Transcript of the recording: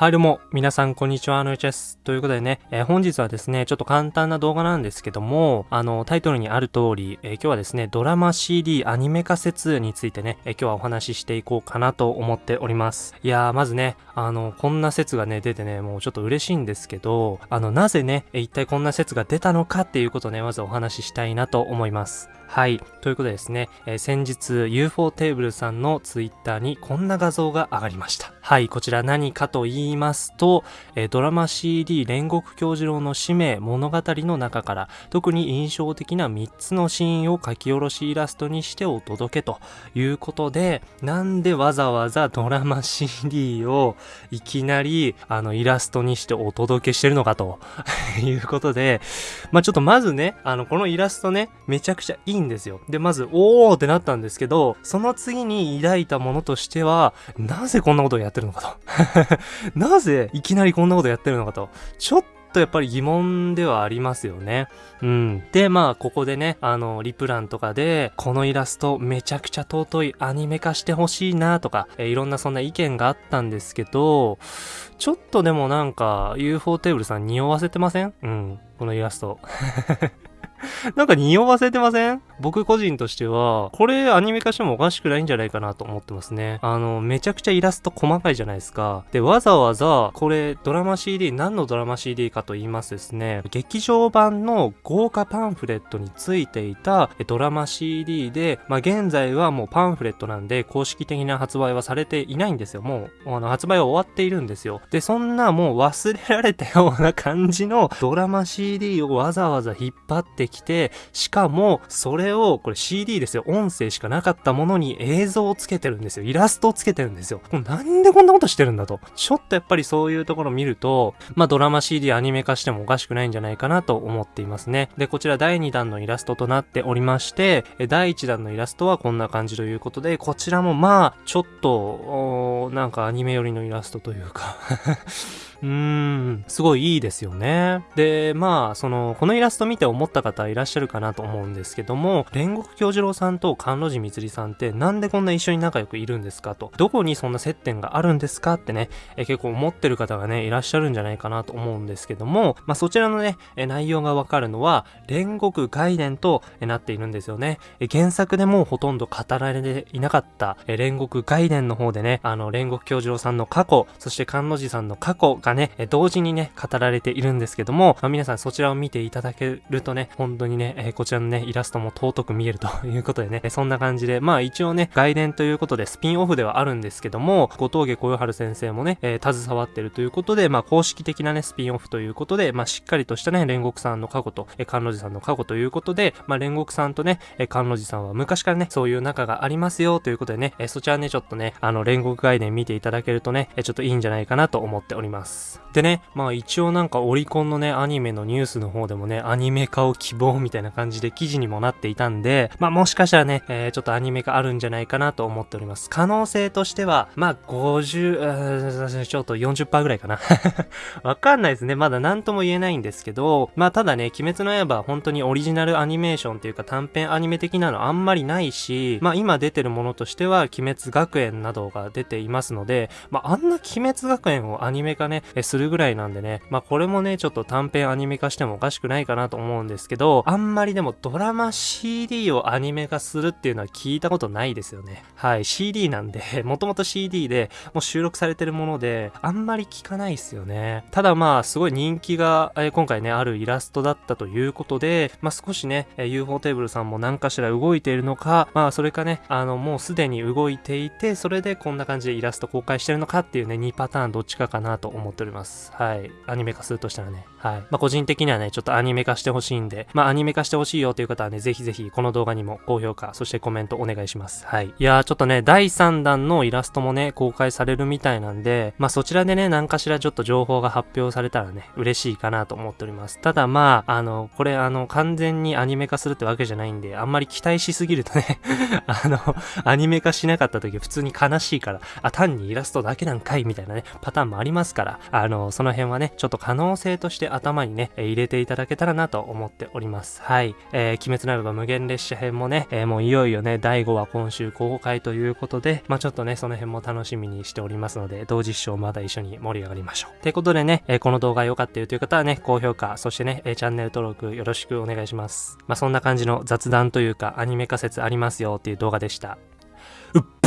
はい、どうも、皆さん、こんにちは、あのちです。ということでね、えー、本日はですね、ちょっと簡単な動画なんですけども、あの、タイトルにある通り、えー、今日はですね、ドラマ CD アニメ化説についてね、えー、今日はお話ししていこうかなと思っております。いやー、まずね、あの、こんな説がね、出てね、もうちょっと嬉しいんですけど、あの、なぜね、一体こんな説が出たのかっていうことをね、まずお話ししたいなと思います。はい。ということでですね、え、先日 UFO テーブルさんのツイッターにこんな画像が上がりました。はい。こちら何かと言いいますと、え、ドラマ CD 煉獄教授郎の使命物語の中から特に印象的な3つのシーンを書き下ろしイラストにしてお届けということで、なんでわざわざドラマ CD をいきなりあのイラストにしてお届けしてるのかと いうことで、まあ、ちょっとまずね、あのこのイラストね、めちゃくちゃいいんですよ。で、まず、おーってなったんですけど、その次に抱いたものとしては、なぜこんなことをやってるのかと。なぜいきなりこんなことやってるのかと。ちょっとやっぱり疑問ではありますよね。うん。で、まあ、ここでね、あの、リプランとかで、このイラストめちゃくちゃ尊いアニメ化してほしいなとか、えいろんなそんな意見があったんですけど、ちょっとでもなんか、UFO テーブルさん匂わせてません？うん。このイラスト。なんか匂わせてません？僕個人としては、これアニメ化してもおかしくないんじゃないかなと思ってますね。あの、めちゃくちゃイラスト細かいじゃないですか。で、わざわざ、これドラマ CD、何のドラマ CD かと言いますですね、劇場版の豪華パンフレットについていたドラマ CD で、まあ、現在はもうパンフレットなんで、公式的な発売はされていないんですよ。もう、あの、発売は終わっているんですよ。で、そんなもう忘れられたような感じのドラマ CD をわざわざ引っ張ってきて、しかも、それを、これ CD ですよ、音声しかなかったものに映像をつけてるんですよ。イラストをつけてるんですよ。なんでこんなことしてるんだと。ちょっとやっぱりそういうところを見ると、まあドラマ CD アニメ化してもおかしくないんじゃないかなと思っていますね。で、こちら第2弾のイラストとなっておりまして、第1弾のイラストはこんな感じということで、こちらもまあ、ちょっと、なんかアニメ寄りのイラストというかうーん、すごいいいですよね。で、まあ、その、このイラスト見て思った方いらっしゃるかなと思うんですけども、煉獄京次郎さんと甘露寺光さんってなんでこんな一緒に仲良くいるんですかと、どこにそんな接点があるんですかってね、え結構思ってる方がね、いらっしゃるんじゃないかなと思うんですけども、まあそちらのね、え内容がわかるのは、煉獄概念となっているんですよね。え原作でもほとんど語られていなかった、え煉獄概念の方でね、あの、煉獄京次郎さんの過去、そして甘露寺さんの過去ががね、同時にね、語られているんですけども、まあ、皆さんそちらを見ていただけるとね、本当にね、え、こちらのね、イラストも尊く見えるということでね、そんな感じで、まあ一応ね、外伝ということでスピンオフではあるんですけども、後峠小夜春先生もね、えー、携わってるということで、まあ公式的なね、スピンオフということで、まあしっかりとしたね、煉獄さんの過去と、えー、甘露寺さんの過去ということで、まあ煉獄さんとね、えー、甘露寺さんは昔からね、そういう仲がありますよということでね、えー、そちらね、ちょっとね、あの煉獄外伝見ていただけるとね、えー、ちょっといいんじゃないかなと思っております。でね、まあ一応なんかオリコンのね、アニメのニュースの方でもね、アニメ化を希望みたいな感じで記事にもなっていたんで、まあもしかしたらね、えー、ちょっとアニメ化あるんじゃないかなと思っております。可能性としては、まあ50、ちょっと40%ぐらいかな。わかんないですね。まだ何とも言えないんですけど、まあただね、鬼滅の刃は本当にオリジナルアニメーションっていうか短編アニメ的なのあんまりないし、まあ今出てるものとしては、鬼滅学園などが出ていますので、まああんな鬼滅学園をアニメ化ね、するぐらいなんでね、まあこれもね、ちょっと短編アニメ化してもおかしくないかなと思うんですけど、あんまりでもドラマ CD をアニメ化するっていうのは聞いたことないですよね。はい、CD なんで、もともと CD でもう収録されてるもので、あんまり聞かないですよね。ただまあ、すごい人気が、え今回ね、あるイラストだったということで、まあ少しね、え UFO テーブルさんも何かしら動いているのか、まあそれかね、あの、もうすでに動いていて、それでこんな感じでイラスト公開してるのかっていうね、2パターンどっちかかなと思ってております。はい。アニメ化するとしたらね。はい。まあ、個人的にはね、ちょっとアニメ化してほしいんで、まあ、アニメ化してほしいよという方はね、ぜひぜひこの動画にも高評価、そしてコメントお願いします。はい。いやー、ちょっとね、第3弾のイラストもね、公開されるみたいなんで、まあ、そちらでね、何かしらちょっと情報が発表されたらね、嬉しいかなと思っております。ただまあ、あの、これあの、完全にアニメ化するってわけじゃないんで、あんまり期待しすぎるとね あの、アニメ化しなかった時普通に悲しいから、あ、単にイラストだけなんかいみたいなね、パターンもありますから、あの、その辺はね、ちょっと可能性として頭にね、入れていただけたらなと思っております。はい。えー、鬼滅の刃無限列車編もね、えー、もういよいよね、第5話今週公開ということで、まあちょっとね、その辺も楽しみにしておりますので、同時視聴また一緒に盛り上がりましょう。ということでね、えー、この動画良かったよという方はね、高評価、そしてね、え、チャンネル登録よろしくお願いします。まあそんな感じの雑談というか、アニメ仮説ありますよっていう動画でした。うっ